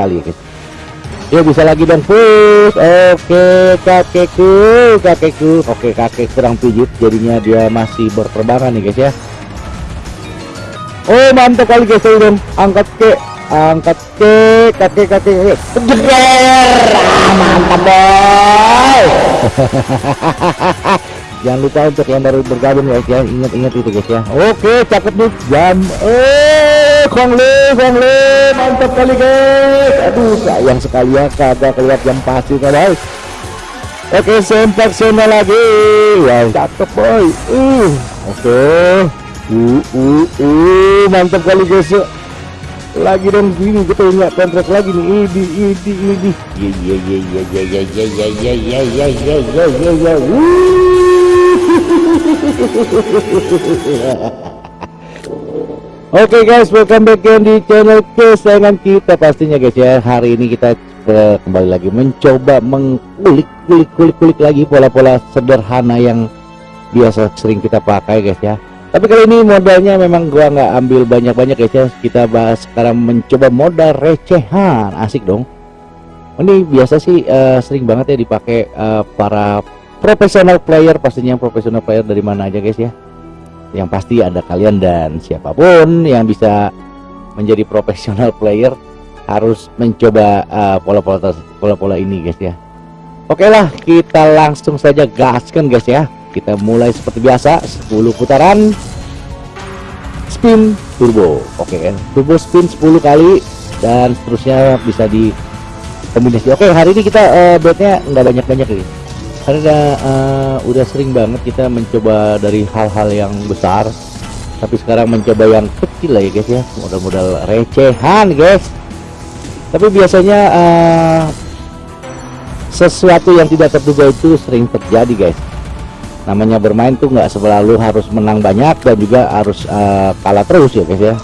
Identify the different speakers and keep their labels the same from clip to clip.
Speaker 1: sekali guys ya bisa lagi dan push. Oke kakekku kakekku. Oke kakek kurang pijit. Jadinya dia masih berterbangan nih guys ya. Oh mantap kali guys dong angkat ke angkat ke kakek kakek jeger ah, mantap boy. Jangan lupa untuk yang baru bergabung guys ya. Ingat-ingat itu guys ya. Oke cakep nih jam eh kongle kongle mantap kali guys aduh sayang sekali ya kagak keluar jam pasir guys oke sempak sana lagi wow cakep boy uh oke uh uh uh mantap kali guys ya lagi dong gini kita nggak kontrak lagi nih idi idi idi ya ya ya ya ya ya ya ya ya ya ya ya ya ya Oke okay guys, welcome back again di channel kesayangan kita. Pastinya guys ya. Hari ini kita uh, kembali lagi mencoba mengulik kulik kulik kulik lagi pola-pola sederhana yang biasa sering kita pakai guys ya. Tapi kali ini modalnya memang gua nggak ambil banyak-banyak guys ya. Kita bahas sekarang mencoba modal recehan. Asik dong. Ini biasa sih uh, sering banget ya dipakai uh, para profesional player. Pastinya profesional player dari mana aja guys ya yang pasti ada kalian dan siapa pun yang bisa menjadi profesional player harus mencoba pola-pola uh, pola-pola ini guys ya. Oke lah kita langsung saja gaskan guys ya. Kita mulai seperti biasa 10 putaran spin turbo. Oke okay, turbo spin 10 kali dan seterusnya bisa di kombinasi oke okay, hari ini kita uh, betnya nggak banyak-banyak nih karena uh, udah sering banget kita mencoba dari hal-hal yang besar tapi sekarang mencoba yang kecil lah ya guys ya. Modal-modal recehan guys. Tapi biasanya uh, sesuatu yang tidak terduga itu sering terjadi guys. Namanya bermain tuh nggak selalu harus menang banyak dan juga harus uh, kalah terus ya guys ya.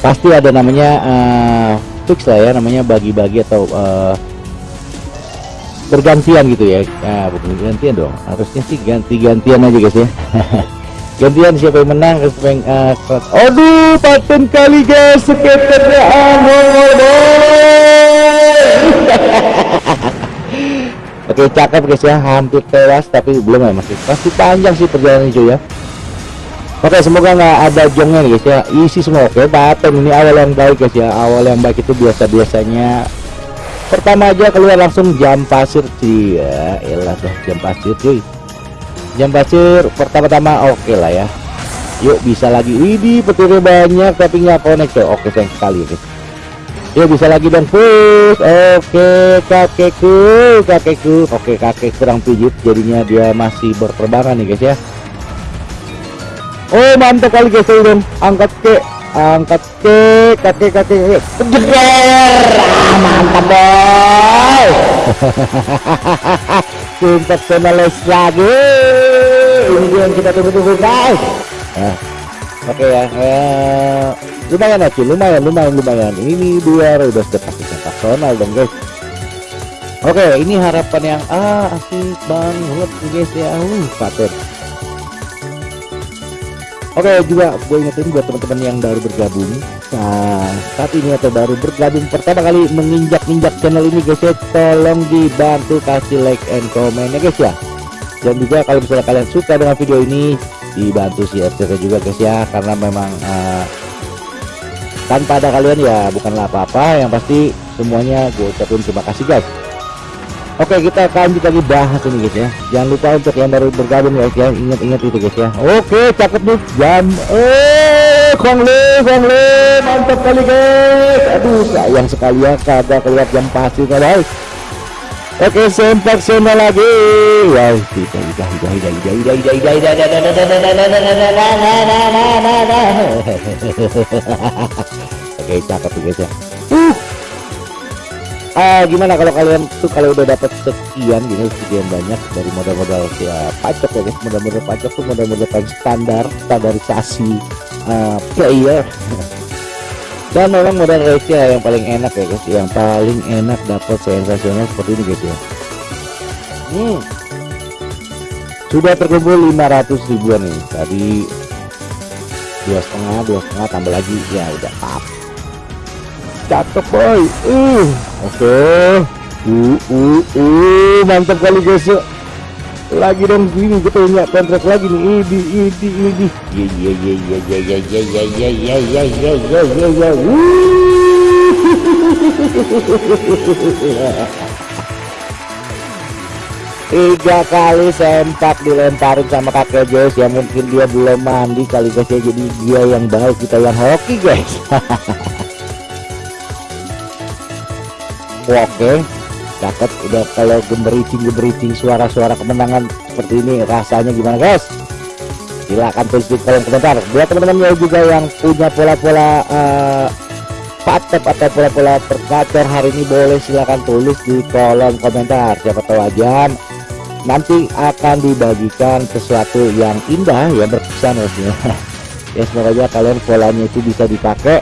Speaker 1: Pasti ada namanya uh, fix lah ya namanya bagi-bagi atau uh, bergantian gitu ya. Nah, bukan gantian dong. Harusnya sih ganti-gantian aja guys ya. Gantian siapa yang menang siapa yang uh, aduh paten kali guys. Skaternya Oke cakep guys ya. Hampir tewas tapi belum ya masih. Pasti panjang sih perjalanan hijau ya. Oke semoga nggak ada jongnya guys ya. Isi semua. Oke paten ini awal yang baik guys ya. Awal yang baik itu biasa-biasanya pertama aja keluar langsung jam pasir sih ya elah dah jam pasir cuy. Jam pasir pertama-tama oke lah ya. Yuk bisa lagi. Ini petirnya banyak tapi nggak connect tuh oke sayang sekali guys ya bisa lagi dan push oke kakekku kakekku. Oke kakek kurang pijit jadinya dia masih berterbangan nih guys ya. Oh mantap kali guys dong angkat ke angkat ke kakek kakek jeger ah, mantap boy. Sensasionalis lagi. Ini yang kita tunggu-tunggu guys. Nah, oke okay, ya. Eh, lumayan aja lumayan lumayan lumayan. Ini dua udah sudah sensasional dong guys. Oke ini harapan yang ah asik banget guys ya. Uh paten oke juga gue ingetin buat teman-teman yang baru bergabung. Nah saat ini atau baru bergabung pertama kali menginjak-injak channel ini guys ya tolong dibantu kasih like and comment ya guys ya. Dan juga kalau misalnya kalian suka dengan video ini dibantu share juga guys ya. Karena memang uh, tanpa ada kalian ya bukanlah apa-apa. Yang pasti semuanya gue ucapin terima kasih guys Oke kita akan lagi bahas ini guys ya jangan lupa untuk yang baru bergabung guys ya ingat-ingat itu guys ya Oke cakep nih jam eh kongle kongle mantap kali guys aduh sayang sekali ya kagak keluar jam pasir guys Oke sempak sana lagi wow tidak tidak tidak tidak tidak tidak Oke cakep guys ya uh. Gimana kalau kalian tuh kalau udah dapat sekian gini sekian banyak dari modal-modal ya pajak ya guys. Modal-modal pajak tuh modal-modal standar standarisasi uh, player. Dan memang modal receh yang paling enak ya guys. Yang paling enak dapat sensasional seperti ini guys ya. Hmm. sudah terkumpul 500 ribuan nih. Tadi dua setengah dua setengah tambah lagi. Ya udah pap cakep boy uh oke okay. uh uh uh mantap kali guys yuk lagi dong gini kita punya kontrak lagi nih ini ini ini ya ya ya ya ya ya ya ya ya ya ya ya ya ya ya tiga kali sempak dilemparin sama kakek Joyce ya mungkin dia belum mandi kali guys ya jadi dia yang baik kita yang hoki guys oke dapat udah kalau gemericing gemericing suara-suara kemenangan seperti ini rasanya gimana guys? Silahkan tulis di kolom komentar. Buat teman-teman juga yang punya pola-pola uh, patep atau pola-pola tergacor hari ini boleh silahkan tulis di kolom komentar. Siapa tahu aja nanti akan dibagikan sesuatu yang indah ya berkesan maksudnya ya. Semoga kalian polanya itu bisa dipakai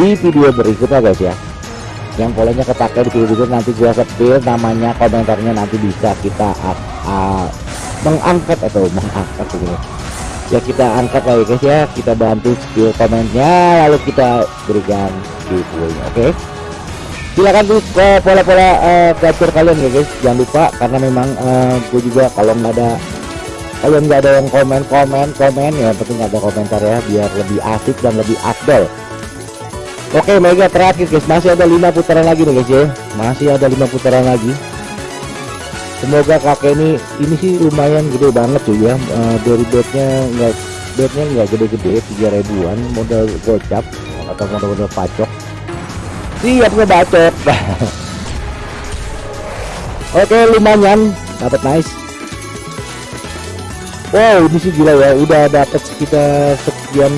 Speaker 1: di video berikutnya guys ya yang polanya kepake di video nanti gua sepil namanya komentarnya nanti bisa kita uh, mengangkat atau mengangkat gitu. Ya kita angkat lagi guys ya. Kita bantu skill komennya lalu kita berikan giveaway oke? Okay? silakan tuh ke pola-pola uh, kalian ya guys. Jangan lupa karena memang uh, gue juga kalau nggak ada kalian nggak ada yang komen komen komen ya penting ada komentar ya biar lebih asik dan lebih afdol oke mega terakhir guys. Masih ada lima putaran lagi nih guys ya. Masih ada lima putaran lagi. Semoga kakek ini ini sih lumayan gede banget tuh ya. Uh, dari bednya nggak bednya nggak gede-gede tiga ribuan. Modal gocap atau modal-modal pacok. Siap ngebacot oke lumayan. Dapat nice. Wow ini sih gila ya. Udah dapat sekitar sekian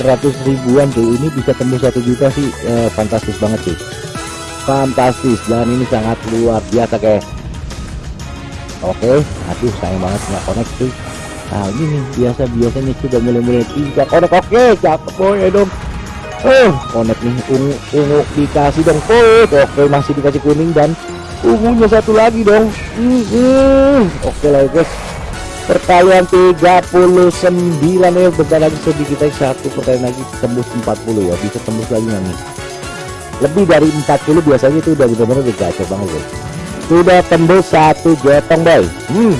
Speaker 1: 900 ribuan tuh ini bisa tembus satu juta sih. Eh, fantastis banget sih fantastis. Dan ini sangat luar biasa kayak. Oke aduh sayang banget nggak connect sih nah ini nih biasa biasanya sudah mulai-mulai tiga connect. Oke cakep boy dong. Oh konek nih ungu ungu dikasih dong. Oh oke masih dikasih kuning dan ungunya satu lagi dong. Oke lah guys perkalian 39 ya bentar lagi sedikit kita satu perkalian lagi tembus 40 ya bisa tembus lagi nih? Lebih dari 40 biasanya itu udah benar-benar udah gacor banget guys sudah tembus satu jetong boy. Hmm.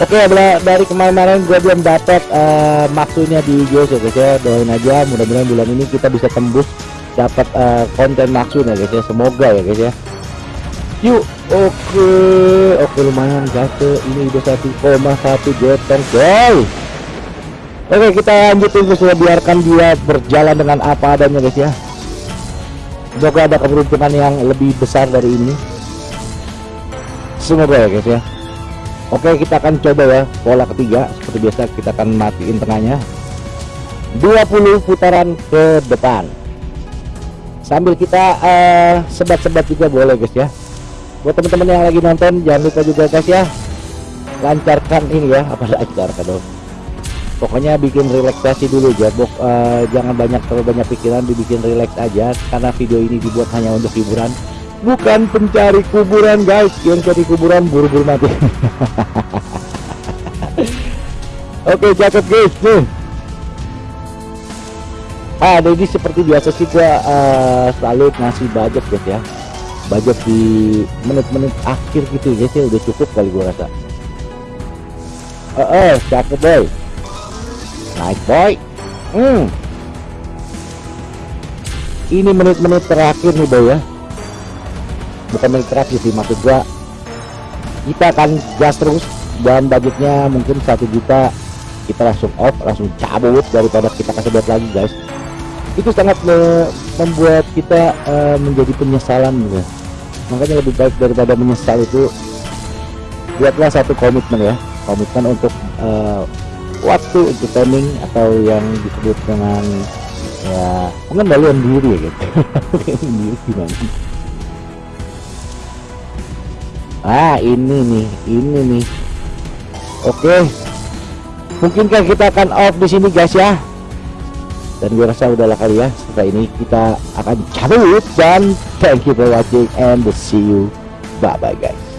Speaker 1: Oke okay, dari kemarin-kemarin gue belum dapat uh, maksudnya di Jos ya guys ya. Doain aja mudah-mudahan bulan ini kita bisa tembus dapat uh, konten maksudnya guys ya. Semoga ya guys ya. Yuk oke oke lumayan guys ini udah satu koma satu jetong guys. Oke kita lanjutin guys ya biarkan dia berjalan dengan apa adanya guys ya. Semoga ada keberuntungan yang lebih besar dari ini. Semoga ya guys ya. Oke kita akan coba ya pola ketiga. Seperti biasa kita akan matiin tengahnya. 20 putaran ke depan. Sambil kita uh, sebat-sebat juga boleh guys ya buat teman-teman yang lagi nonton jangan lupa juga guys ya lancarkan ini ya apa lancarkan dong. Pokoknya bikin relaksasi dulu ya Bok, uh, jangan banyak terlalu banyak pikiran dibikin relax aja karena video ini dibuat hanya untuk hiburan bukan pencari kuburan guys. Yang cari kuburan buru-buru mati. Oke cakep guys nih ah jadi seperti biasa sih gua uh, selalu ngasih budget guys ya budget di menit-menit akhir gitu guys ya udah cukup kali gua rasa. Eh uh, uh, cakep boy? Nice boy. Hmm. Ini menit-menit terakhir nih boy ya. Bukan milik terakhir sih maksud gua kita akan gas terus dan budgetnya mungkin satu juta kita langsung off langsung cabut daripada kita kasih buat lagi guys. Itu sangat me membuat kita uh, menjadi penyesalan gitu makanya lebih baik daripada menyesal itu buatlah satu komitmen ya. Komitmen untuk uh, waktu timing atau yang disebut dengan ya pengendalian diri ya gitu. Gimana? Ah ini nih ini nih. Oke. Mungkinkah kita akan off di sini guys ya? Dan gue rasa udahlah kali ya ini kita akan cabut dan thank you for watching and see you. Bye bye guys